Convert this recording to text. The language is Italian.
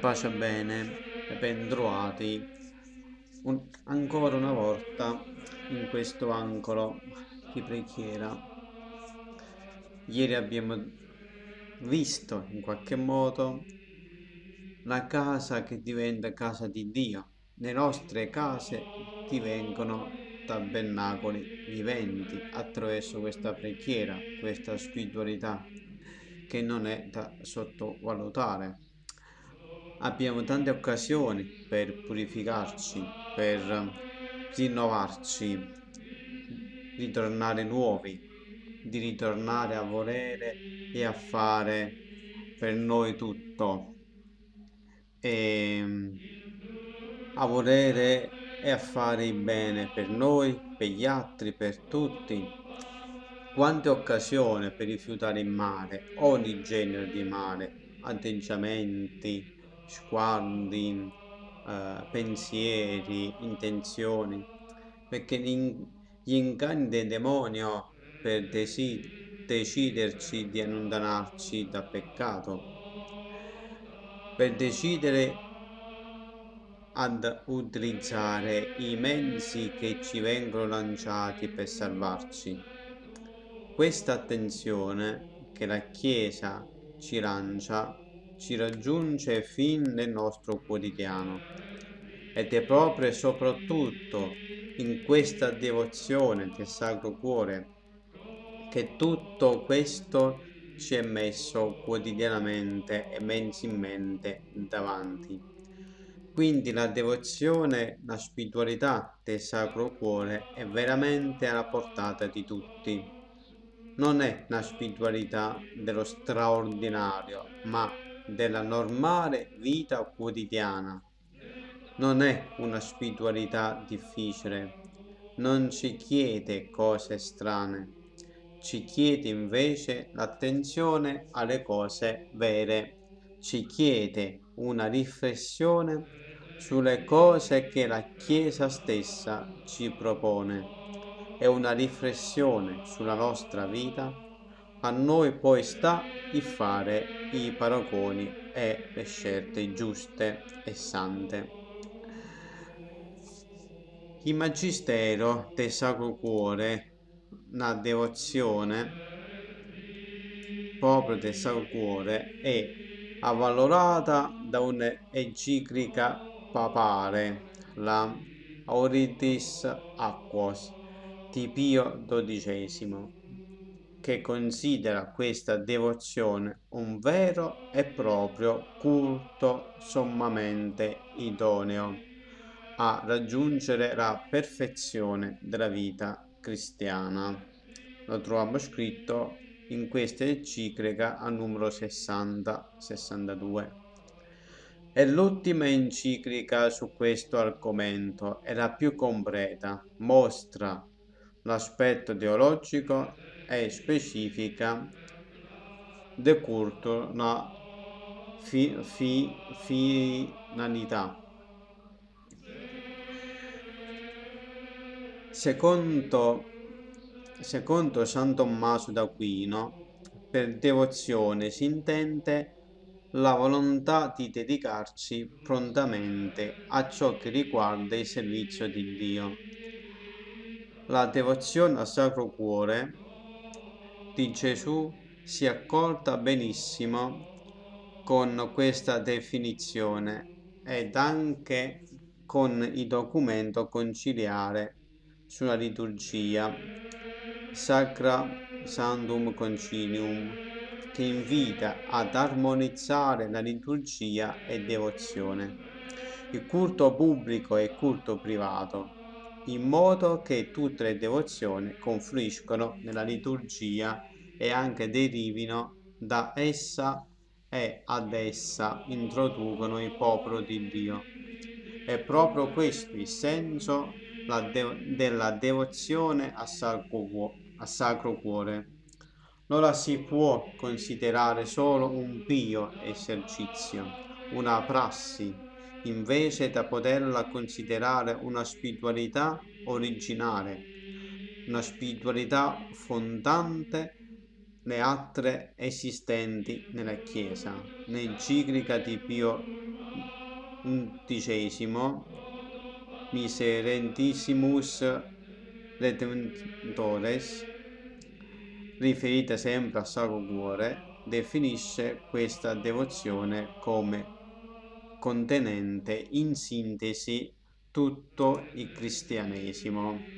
Pace bene e ben trovati un, ancora una volta in questo angolo di preghiera. Ieri abbiamo visto in qualche modo la casa che diventa casa di Dio. Le nostre case divengono tabernacoli viventi attraverso questa preghiera, questa spiritualità che non è da sottovalutare. Abbiamo tante occasioni per purificarci, per rinnovarci, ritornare nuovi, di ritornare a volere e a fare per noi tutto. E a volere e a fare il bene per noi, per gli altri, per tutti. Quante occasioni per rifiutare il male, ogni genere di male, atteggiamenti, sguardi, eh, pensieri, intenzioni, perché gli, inganni del demonio per desi- deciderci di allontanarci dal peccato, per decidere ad utilizzare i mezzi che ci vengono lanciati per salvarci. Questa attenzione che la Chiesa ci lancia ci raggiunge fin nel nostro quotidiano ed è proprio e soprattutto in questa devozione del Sacro Cuore che tutto questo ci è messo quotidianamente e mensilmente davanti. Quindi la devozione, la spiritualità del Sacro Cuore è veramente alla portata di tutti. Non è la spiritualità dello straordinario, ma della normale vita quotidiana. Non è una spiritualità difficile, non ci chiede cose strane, ci chiede invece l'attenzione alle cose vere, ci chiede una riflessione sulle cose che la Chiesa stessa ci propone. E una riflessione sulla nostra vita, a noi poi sta di fare i paragoni e le scelte giuste e sante. Il Magistero del Sacro Cuore, la devozione proprio del Sacro Cuore, è avvalorata da un'enciclica papare, la Auritis Aquos di Pio XII, che considera questa devozione un vero e proprio culto sommamente idoneo a raggiungere la perfezione della vita cristiana. Lo troviamo scritto in questa enciclica a numero 60-62. È l'ultima enciclica su questo argomento e la più completa, mostra l'aspetto teologico e specifica del culto, la fi, fi, finalità. Secondo, secondo San Tommaso d'Aquino, per devozione si intende la volontà di dedicarci prontamente a ciò che riguarda il servizio di Dio. La devozione al Sacro Cuore di Gesù si accorda benissimo con questa definizione ed anche con il documento conciliare sulla liturgia Sacra Sandum Concilium che invita ad armonizzare la liturgia e devozione, il culto pubblico e il culto privato, in modo che tutte le devozioni confluiscono nella liturgia e anche derivino da essa e ad essa introducono il popolo di Dio. È proprio questo il senso della devozione a a Sacro Cuore non la si può considerare solo un pio esercizio, una prassi, invece da poterla considerare una spiritualità originale, una spiritualità fondante le altre esistenti nella Chiesa. L'enciclica di Pio undicesimo Miserentissimus Redemptores, riferita sempre al Sacro Cuore, definisce questa devozione come contenente in sintesi tutto il cristianesimo.